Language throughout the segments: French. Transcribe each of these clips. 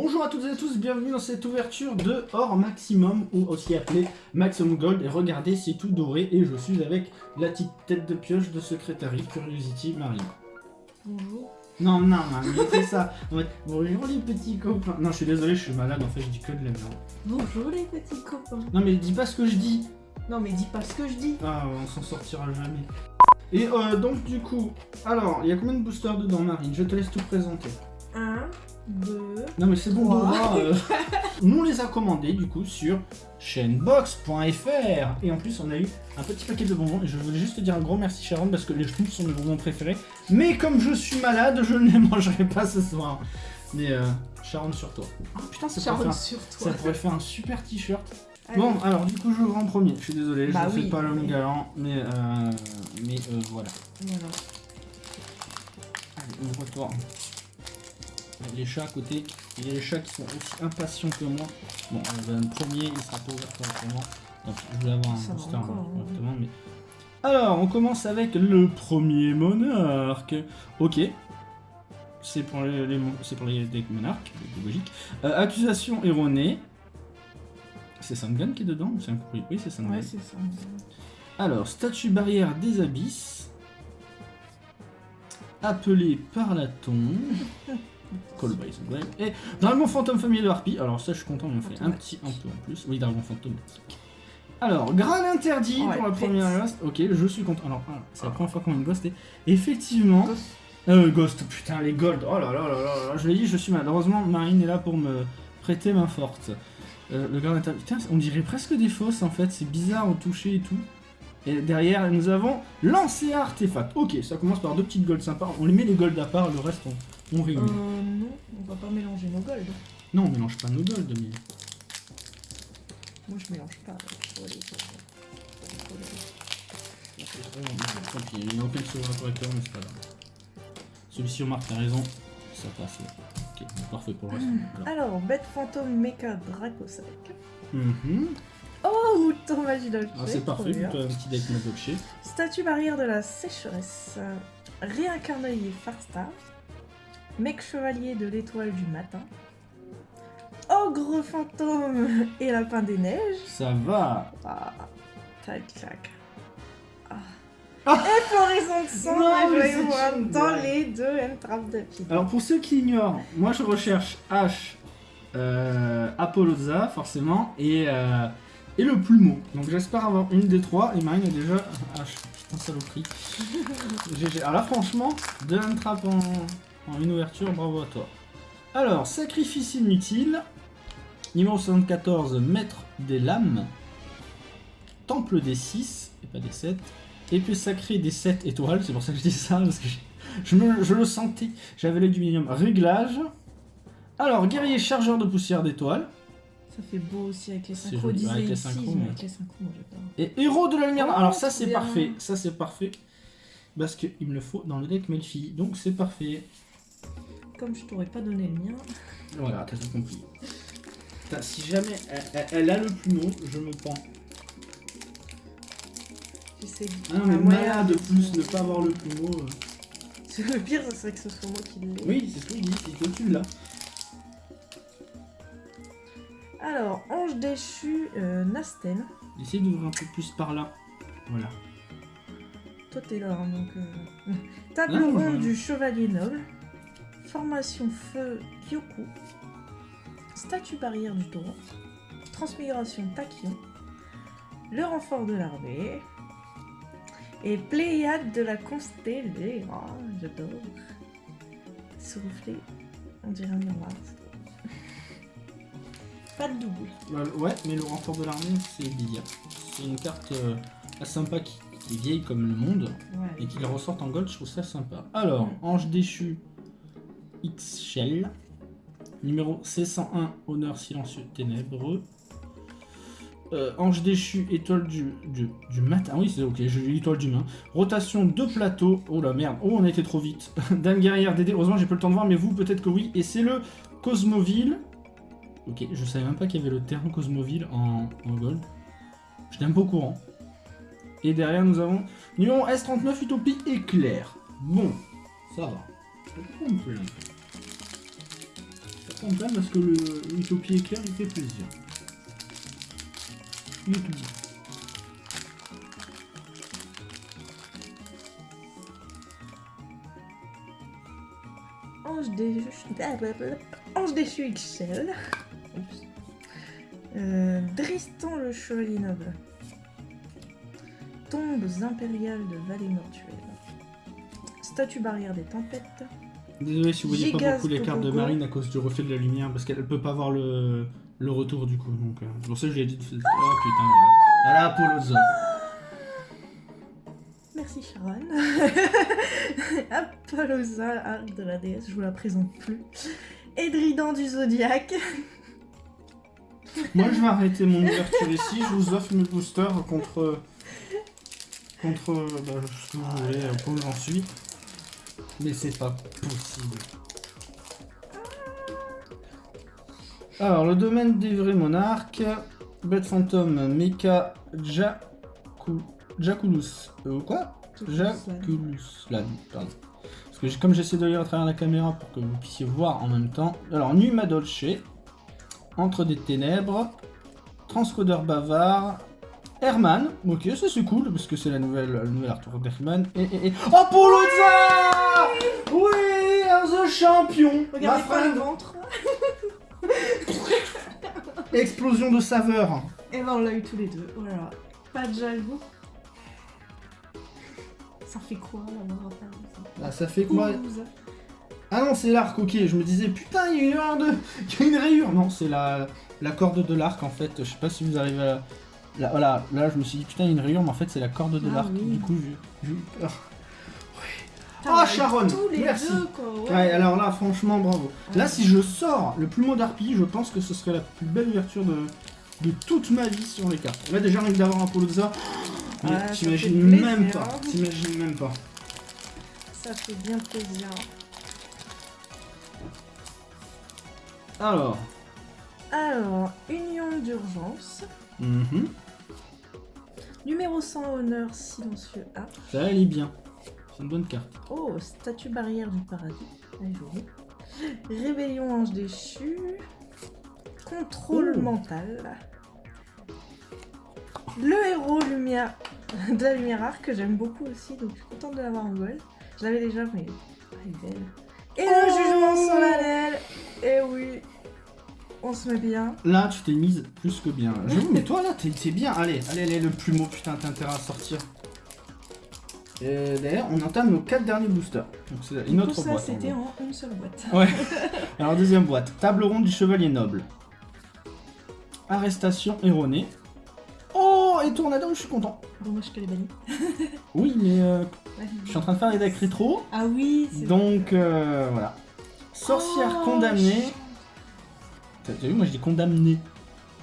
Bonjour à toutes et à tous, bienvenue dans cette ouverture de Or Maximum, ou aussi appelé Maximum Gold. Et regardez, c'est tout doré et je suis avec la petite tête de pioche de Secretary Curiosity Marine. Bonjour. Non, non, mais c'est ça. En fait, bonjour les petits copains. Non, je suis désolé, je suis malade, en fait, je dis que de la merde. Bonjour les petits copains. Non, mais dis pas ce que je dis. Non mais dis pas ce que je dis. Ah, on s'en sortira jamais. Et euh, donc, du coup, alors, il y a combien de boosters dedans, Marine? Je te laisse tout présenter. Un, Non mais c'est bon, Trois. Dora, euh, Nous on les a commandés du coup sur chainbox.fr et en plus on a eu un petit paquet de bonbons et je voulais juste te dire un gros merci Sharon parce que les schtroumpfs sont mes bonbons préférés. Mais comme je suis malade, je ne les mangerai pas ce soir. Mais euh, Sharon sur toi. Oh putain, ça pourrait, Charles faire, sur ça toi. pourrait faire un super t-shirt. Allez. Bon, alors du coup je ouvre en premier. Je suis désolé, Bah je ne oui. fais pas l'homme galant, mais euh, mais euh, voilà. Voilà. Allez, ouvre-toi. Les chats à côté, il y a les chats qui sont aussi impatients que moi. Bon, ben, le premier, il sera pas ouvert correctement. Donc, je voulais avoir un Ça booster encore, hein, hein. correctement, mais... Alors, on commence avec le premier monarque. Ok. C'est pour les, les c'est pour les decks monarques, logique. Euh, accusation erronée. C'est Sangan qui est dedans ou c'est un Oui, oui c'est Sangan. Ouais, c'est. Alors, statue barrière des abysses. Appelé par la tombe. Call by the Grave. Et Dragon Fantôme Famille de Harpie. Alors, ça, je suis content, on en fait un petit un peu en plus. Oui, Dragon Fantôme. Alors, Graal interdit pour la première Ghost. Ok, je suis content. Alors, c'est la première fois qu'on a une Ghost. Et effectivement. Ghost. Euh, Ghost, putain, les Gold. Oh là là là là là. Je l'ai dit, je suis mal. Heureusement, Marine est là pour me prêter main forte. Euh, le Graal interdit. Putain, on dirait presque des fausses en fait. C'est bizarre au toucher et tout. Et derrière, nous avons lancé artefact. Ok, ça commence par deux petites golds sympas. On les met les golds à part, le reste on, on Euh, réunit. non, on va pas mélanger nos golds. Non, on mélange pas nos golds, mais. Moi je mélange pas. Les Tant pis, il n'y a aucun sauveur correcteur, mais c'est pas grave. Celui-ci, Omar, t'as raison. Ça passe. là. Ok, parfait pour le reste. Alors, bête fantôme mecha Dracossac. Mhm. Oh, mouton magie Ah, c'est parfait, plutôt un petit deck. Statue barrière de la sécheresse. Réincarnaillé Farstar. Mec chevalier de l'étoile du matin. Ogre fantôme et lapin des neiges. Ça va. Ah, tac tac. Ah. Ah. Et floraison de sang, Non, une dans blague. les deux entraves de pied. Alors pour ceux qui ignorent, moi je recherche H, euh, Apolloza forcément, et, euh, et le plumeau. Donc j'espère avoir une des trois, et Marine a déjà H. Putain saloperie. GG. Alors là franchement, deux trappe en, en une ouverture, bravo à toi. Alors, sacrifice inutile, numéro 74, maître des lames, temple des 6, et pas des 7, épée sacrée des 7 étoiles, c'est pour ça que je dis ça, parce que je, me- je le sentais. J'avais l'œil du minimum. Réglage. Alors, guerrier chargeur de poussière d'étoiles. Ça fait beau aussi avec les synchros. joli, disait avec les ici, synchros, mais mais- avec les synchros, moi j'ai peur. Et héros de la lumière. Oh, Alors, ça, trop c'est parfait. Ça, c'est parfait. Parce qu'il me le faut dans le deck Melfi. Donc, c'est parfait. Comme je t'aurais pas donné le mien. Voilà, t'as tout compris. Putain, si jamais elle, elle- elle a le plumeau, je me pends. J'essaie de Ah non, mais malade de plus ne pas avoir le plumeau. euh. Le pire, ce serait que ce soit moi qui l'ai. Oui, c'est ce que je dis. C'est que tu l'as. Alors, ange déchu, euh, Nasten. Essaye d'ouvrir un peu plus par là. Voilà. Toi, t'es là, hein, donc. euh, Table ronde du chevalier noble. Formation feu Kyoku. Statue barrière du taureau. Transmigration Tachyon. Le renfort de l'armée. Et Pléiade de la constellée. Oh, j'adore. Soufflé. On dirait un miroir. Pas de double. Bah, ouais, mais le renfort de l'armée, c'est Lydia. C'est une carte euh, assez sympa qui, qui est vieille comme le monde et qui la ressorte en gold, je trouve ça sympa. Alors. Ange déchu X Shell, numéro C101, honneur silencieux ténébreux. Euh, Ange déchu, étoile du, du, matin. Ah oui, c'est ok, j'ai eu étoile du main. Rotation de plateau. Oh la merde, oh on a été trop vite. Dame guerrière DD, heureusement j'ai pas le temps de voir, mais vous peut-être que oui. Et c'est le Cosmoville. Ok, je savais même pas qu'il y avait le terrain Cosmoville en, en gold. N'étais même pas au courant. Et derrière nous avons numéro S39 Utopie Éclair. Bon, ça va. Peux pas me plaindre. spontané parce que le Utopie éclair il fait plaisir. Il est tout bon. Ange déchu. Ange déchu XL. Euh, Dristan le chevalier noble. Tombes impériales de vallée mortuelle. Statue barrière des tempêtes. Désolé si vous voyez pas beaucoup les cartes de. Marine à cause du reflet de la lumière parce qu'elle peut pas voir le, le retour du coup. Donc, euh, pour ça je lui ai dit de. Oh putain, voilà. Voilà Apolloza. Merci Sharon. Apollosa, arc de la déesse, je vous la présente plus. Edridan du zodiaque. Moi je vais arrêter mon ouverture ici. Je vous offre mes boosters contre. Contre. Bah, ce que vous voulez, euh, j'en suis. Mais c'est pas possible. Alors, le domaine des vrais monarques. Bête fantôme, Mecha, Jaku, Jaculus. Euh, quoi Jaculus Lan, pardon. Parce que comme j'essaie de lire à travers la caméra pour que vous puissiez voir en même temps. Alors, Numa Dolce, Entre des ténèbres, Transcodeur bavard, Herman, ok, ça c'est cool parce que c'est la nouvelle, le nouvel Arthur d'Herman. Et, et, et. Apolloza Oui, The Champion Regardez pas le ventre. Explosion de saveur Et ben on l'a eu tous les deux, voilà. Pas de jaloux. Ça fait quoi un père Ah, ça fait quoi? Ouh, Ah non, c'est l'arc, ok. Je me disais, putain, il y a une erreur de. Il y a une rayure Non, c'est la... la corde de l'arc en fait. Je sais pas si vous arrivez à. Là, voilà, là je me suis dit, putain, il y a une rayure, mais en fait c'est la corde de Ah l'arc. oui. Du coup, j'ai eu peur. Oh, Sharon, Tous les merci. deux quoi. Ouais, alors là, franchement, bravo. Là, si je sors le plumeau d'arpille, je pense que ce serait la plus belle ouverture de, de toute ma vie sur les cartes. Là, déjà, rien que d'avoir un Polozza, mais Ouais, ça t'imagines même pas. T'imagines même pas. Ça fait bien plaisir. Alors. Alors, union d'urgence. mhm, Numéro 100 honneur silencieux A. Ça, elle est bien. C'est une bonne carte. Oh, statue barrière du paradis. Jolie. Rébellion ange déchu. Contrôle Oh. mental. Le héros lumière de la lumière arc que j'aime beaucoup aussi, donc je suis contente de l'avoir en gold. Je l'avais déjà, mais ah, elle est belle. Et le Oh. jugement solennel. Et oui, on se met bien. Là, tu t'es mise plus que bien. J'avoue, mais toi, là, t'es t'es bien. Allez, allez, allez, le plumeau, putain, t'as intérêt à sortir. Et D'ailleurs, on entame nos 4 derniers boosters. Donc, c'est une Tout autre ça, boîte. en c'était en une seule boîte. Ouais. Alors, deuxième boîte. Table ronde du chevalier noble. Arrestation erronée. Oh, et Tornado, je suis content. Dommage qu'elle est bannie. Oui, mais euh, je suis en train de faire les decks rétro. Ah oui, c'est Donc, euh, voilà. Sorcière Oh, condamnée. T'as vu, moi je dis condamné.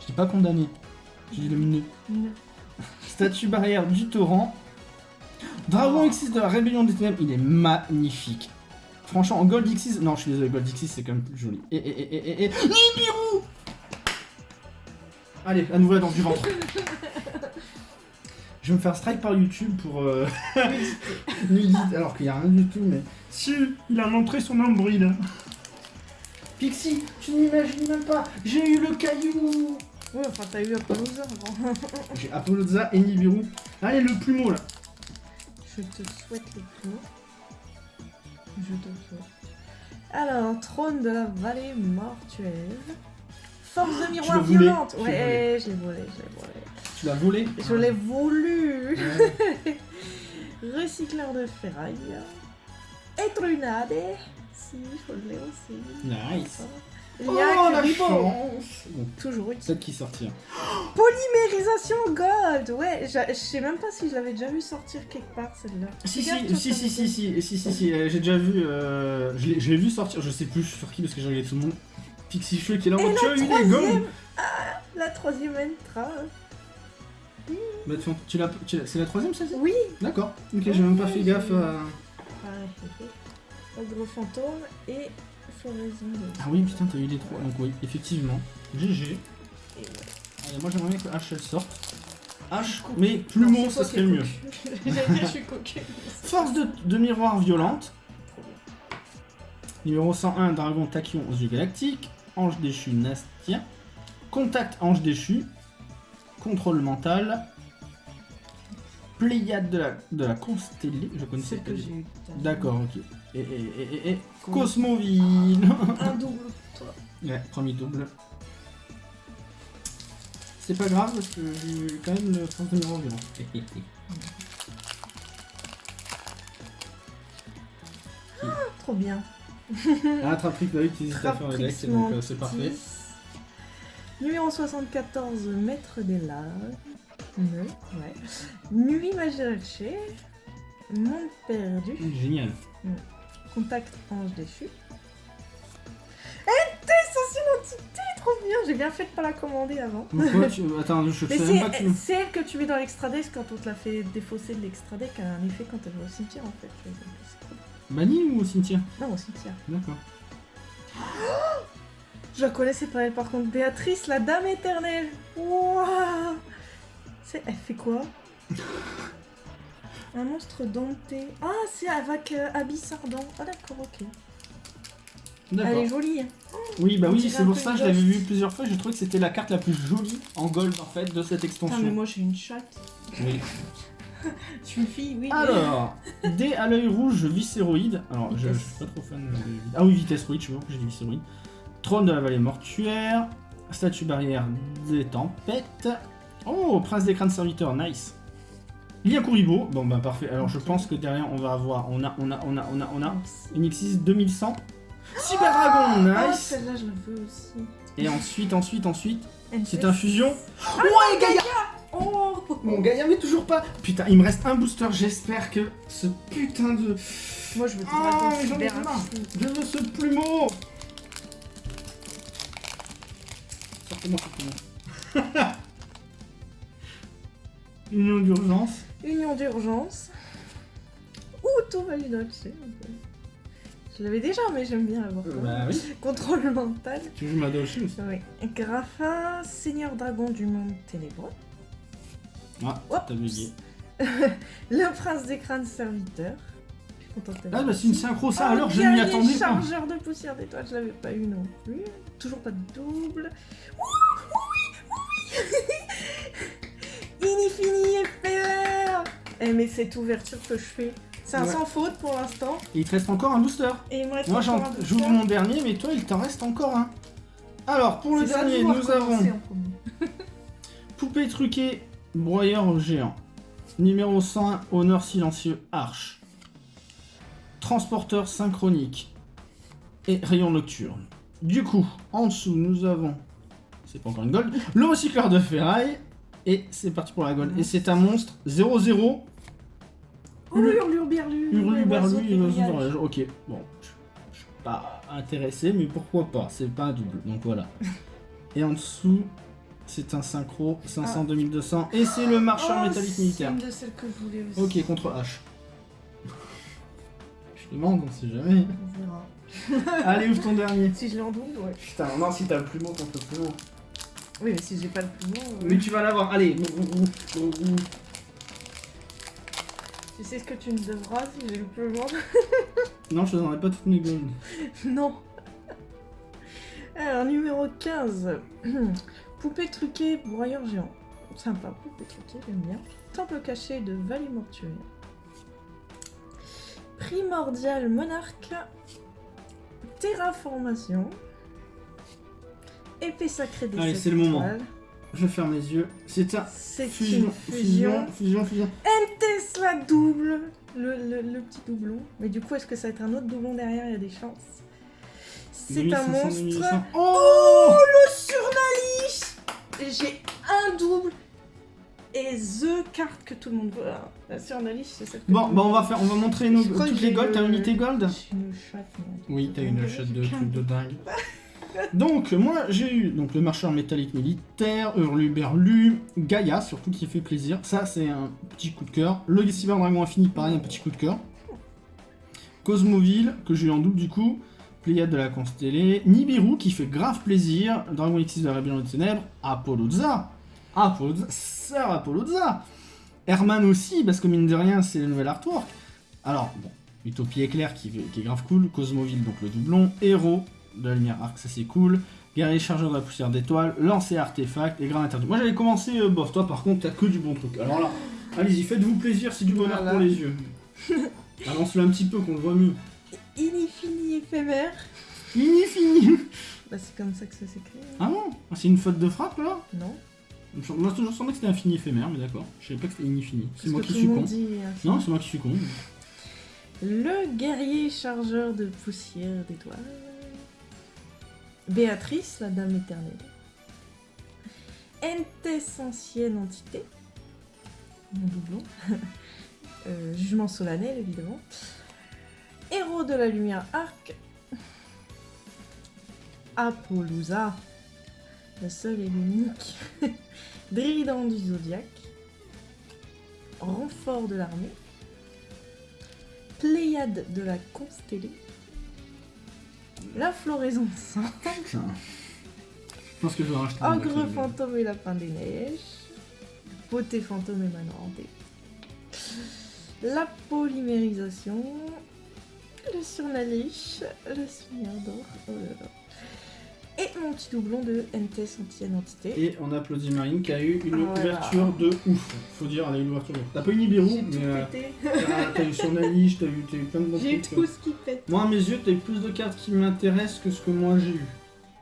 Je dis pas condamné. Je dis. Non. Statue barrière du torrent. Dragon. Xyz de la rébellion des ténèbres, il est magnifique. Franchement, en Gold Xyz, non, je suis désolé, Gold Xyz c'est quand même plus joli. Et, et, et, et, et, et, Nibiru Allez, à nouveau la danse du ventre. Je vais me faire strike par YouTube pour euh, nudité, alors qu'il n'y a rien du tout, mais si, il a montré son nombril. Pixie, tu n'imagines même pas, j'ai eu le caillou Ouais, enfin, t'as eu Apollosa avant. J'ai Apolloza et Nibiru. Allez, le plumeau là Je te souhaite le plus. Je te souhaite. Alors, trône de la vallée mortuelle. Force de le miroir violente. Ouais, je l'ai volé, je l'ai volé. Tu l'as volé Je l'ai voulu. Ouais. Recycleur de ferraille. Etrunade. Si, je l'ai aussi. Nice. Il Oh, y a la Bon, Toujours utile. celle qui sortira. Polymérisation gold Ouais, je sais même pas si je l'avais déjà vu sortir quelque part celle-là. Si, si, si, si, si, si, si, si, si, euh, j'ai déjà vu, euh, je l'ai vu sortir, je sais plus sur qui parce que j'ai regardé tout le monde. Pixie Cheveux qui est là en mode tu as des troisième gommes La troisième entra. Bah, tu, tu l'as, tu l'as- c'est la troisième celle-ci Oui D'accord, ok, j'ai même pas fait gaffe à... Ogre fantôme et floraison de... Ah oui, putain, t'as eu les trois, donc oui, effectivement. GG. Et ouais. Allez, moi j'aimerais bien que H elle sorte. H, mais plumeau, Non, ça serait mieux. je suis cocu. Force de, de miroir violente. Numéro 101, Dragon Tachyon aux yeux galactiques. Ange déchu, Nastia. Contact, Ange déchu. Contrôle mental. Pléiade de la, de la constellée. Je connaissais que. D'accord, ok. Et, et, et, et, et Combien Cosmoville. Un double pour toi. ouais, premier double. C'est pas grave parce que j'ai eu quand même le sens de numéro violent. Trop bien. Ah, Trapric, bah oui, tu hésites à faire le deck, Traprix donc euh, c'est parfait. Numéro 74, Maître des Laves. Ne, ouais. Nuit Magirache. Monde perdu. Génial. Contact Ange déchu. NT, une entité, trop bien. J'ai bien fait de pas la commander avant. Pourquoi tu... Attends, je Mais sais même pas que c'est tu... c'est elle que tu mets dans l'extra deck quand on te l'a fait défausser de l'extra deck, a un effet quand elle va au cimetière en fait. Banni ou au cimetière? Non, au cimetière. D'accord. Je la connaissais pas elle par contre. Béatrice, la dame éternelle. C'est- Elle fait quoi? Un monstre denté. Ah, c'est avec euh, Abyss Ardent. Ah d'accord, ok. Elle est jolie. hein. Oui, bah oui, c'est pour ça, je l'avais vu plusieurs fois, j'ai trouvé que c'était la carte la plus jolie en gold en fait de cette Putain, mais extension. moi j'ai une chatte. Oui. Je suis une fille, oui. mais- Alors, dés à l'œil rouge, viscéroïde. Alors, je, je suis pas trop fan de... Ah oui, vitesse, oui, je vois que j'ai dit viscéroïde. Trône de la vallée mortuaire. Statue barrière des tempêtes. Oh, prince des crânes serviteurs, nice. Lien Kuribo, bon bah parfait. Alors je pense que derrière on va avoir, on a, on a, on a, on a, on a une Xyz 2100. Cyber Dragon, Ah, nice. celle-là, je la veux aussi. Et ensuite, ensuite, ensuite, c'est un fusion. ouais, Gaïa Oh Mon Gaïa, mais toujours pas Putain, il me reste un booster, j'espère que ce putain de... Moi je veux Ah, mais j'en ai marre. Je veux ce plumeau Sortez-moi ce plumeau. Union d'urgence. Union d'urgence. Ouh, tout valide Je l'avais déjà, mais j'aime bien l'avoir. Bah oui. Contrôle mental. Tu joues ma Doshi aussi. Oui. Graphin, seigneur dragon du monde ténébreux. Ah, t'as bugué. Le prince des crânes serviteur. Je suis contente Ah bah c'est une synchro ça, Oh, alors je m'y attendais pas. chargeur de poussière d'étoiles, je l'avais pas eu non plus. Toujours pas de double. Ouh, oui. Inifini éphémère. Eh mais cette ouverture que je fais, c'est un Ouais. sans faute pour l'instant. Et il te reste encore un booster. Et il me reste Moi j'ouvre mon dernier, mais toi il t'en reste encore un. Alors pour le dernier, nous avons. Poupée truquée, broyeur géant. Numéro 101, honneur silencieux, arche. Transporteur synchronique. Et rayon nocturne. Du coup, en dessous, nous avons. C'est pas encore une gold. Le recycleur de ferraille. Et c'est parti pour la gold. Et c'est un monstre 0-0. Oh, hurluberlu. Hurluberlu. Ok, bon. Je suis pas intéressé, mais pourquoi pas? C'est pas un double, donc voilà. Et en dessous, c'est un synchro 500 2200 et c'est le marcheur Oh, métallique C'est militaire. une de celles que je voulais aussi. Ok, contre H. Je demande, on sait jamais. On verra. Allez, ouvre ton dernier. Si je l'ai en double, ouais. Putain, non, si t'as le plumeau contre le plumeau. Oui, mais si j'ai pas le plus long. euh, Mais tu vas l'avoir, allez. Tu sais ce que tu me devras si j'ai le plus long Non, je te donnerai pas toutes mes. Non. Alors, numéro 15. Poupée truquée, broyeur géant. Sympa, poupée truquée, j'aime bien. Temple caché de Vallée Mortuaire. Primordial monarque. Terraformation. Épée sacrée des Allez, c'est le moment. Je ferme les yeux. C'est un C'est fusion, une fusion, fusion. fusion, fusion. Tesla double le, le- le petit doublon. Mais du coup, est-ce que ça va être un autre doublon derrière? Il y a des chances. C'est un 2500, monstre. 2800. Oh, Oh le surnaliche J'ai un double et the carte que tout le monde veut. La surnaliche, c'est celle que Bon, bah on va faire, on va montrer nos, toutes les j'ai golds. T'as le- unité gold? une. Oui, t'as une shot de truc de dingue. Donc, moi j'ai eu donc, le marcheur métallique militaire, Hurluberlu, Gaïa, surtout qui fait plaisir. Ça, c'est un petit coup de cœur. Le Cyber Dragon Infini, pareil, un petit coup de cœur. Cosmoville, que j'ai eu en double du coup. Pléiade de la Constellée. Nibiru, qui fait grave plaisir. Dragon X de la Rébellion des Ténèbres. Apolloza. Apolloza. Sœur Apolloza. Herman aussi, parce que mine de rien, c'est le nouvel artwork. Alors, bon, Utopie éclair qui, qui est grave cool. Cosmoville, donc le doublon. Héros de la lumière arc, ça c'est cool. Guerrier chargeur de la poussière d'étoiles, lancer artefact et grand interdit. Moi j'avais commencé euh, bof, toi par contre t'as que du bon truc. Alors là, allez-y, faites-vous plaisir, c'est du bonheur Voilà. pour les yeux. Avance-le un petit peu qu'on le voit mieux. Inifini éphémère. Fini, fini Bah, c'est comme ça que ça s'écrit. hein. Ah bon Ah, C'est une faute de frappe là? Non Moi j'ai toujours semblé que c'était infini éphémère, mais d'accord. Je savais pas que c'était infini. C'est moi qui suis con. dit infini. Non, c'est moi qui suis con. Le guerrier chargeur de poussière d'étoiles. Béatrice, la dame éternelle. Entes ancienne entité. Mon doublon. Euh, jugement solennel, évidemment. Héros de la lumière arc. Apollousa. Le seul et l'unique. Drydan du zodiaque. Renfort de l'armée. Pléiade de la constellée. La floraison. Putain. Je pense que je vais racheter. un Ogre fantôme et lapin des neiges. Beauté fantôme et manantée. La polymérisation. Le surnaliche. Le seigneur d'or. Oh là là. Et mon petit doublon de NTS antienne entité. Et on applaudit Marine qui a eu une Ah, voilà. ouverture de ouf. Faut dire, elle a eu une ouverture de ouf. T'as pas eu Nibiru, J'ai mais euh, t'as eu sur Nalish, t'as eu, eu plein de J'ai trucs. tout ce qui pète. Moi, à mes yeux, t'as eu plus de cartes qui m'intéressent que ce que moi j'ai eu.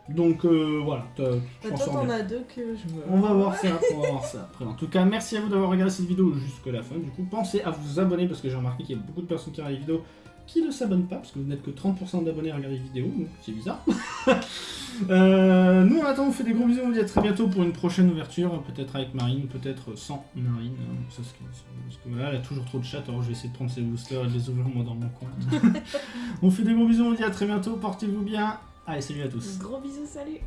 Donc euh, voilà, Bah, toi, t'en as deux que je me. On va voir ça, on va voir ça après. En tout cas, merci à vous d'avoir regardé cette vidéo jusqu'à la fin. Du coup, pensez à vous abonner parce que j'ai remarqué qu'il y a beaucoup de personnes qui regardent les vidéos qui ne s'abonnent pas parce que vous n'êtes que 30% d'abonnés à regarder les vidéos, donc c'est bizarre. Euh, nous, en attendant, on vous fait des gros bisous. On vous dit à très bientôt pour une prochaine ouverture, peut-être avec Marine, peut-être sans Marine. hein. Ça, parce que voilà, elle a toujours trop de chat, alors je vais essayer de prendre ses boosters et de les ouvrir moi dans mon coin. on vous fait des gros bisous, on vous dit à très bientôt. Portez-vous bien. Allez, salut à tous. Gros bisous, salut